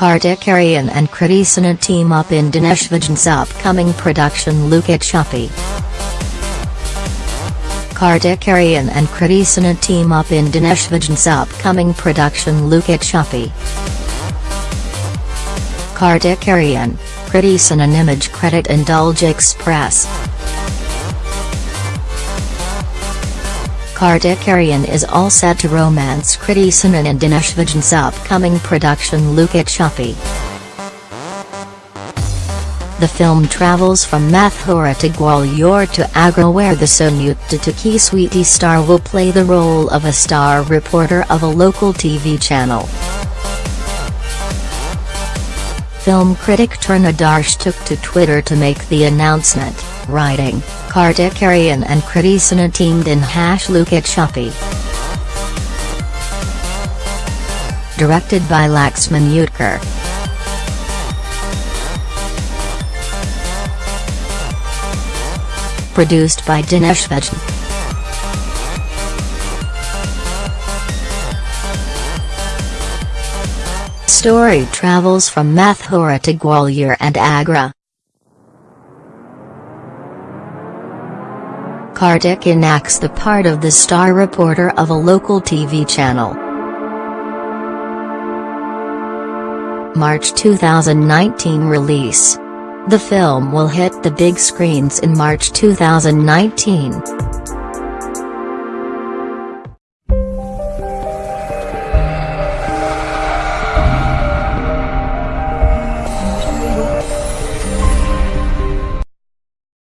Kartik Aaryan and Kriti Sanon team up in Dinesh Vijan's upcoming production Luka Chuppi. Kartik Aaryan and Kriti Sanon team up in Dinesh Vijan's upcoming production Luka Chuppi. Kartik Aaryan, Kriti Sanon image credit Indulge Express. Kartik Aaryan is all set to romance Kriti Sanon and Dinesh Vijan's upcoming production Luka. The film travels from Mathura to Gwalior to Agra where the Sonu Ke Titu Ki Sweety star will play the role of a star reporter of a local TV channel. Film critic Taran Adarsh took to Twitter to make the announcement, writing, Kartik Aaryan and Kriti Sanon teamed in Hash at Chuppy. Directed by Laxman Utekar. Produced by Dinesh Vijan. Story travels from Mathura to Gwalior and Agra. Kartik enacts the part of the star reporter of a local TV channel. March 2019 release. The film will hit the big screens in March 2019.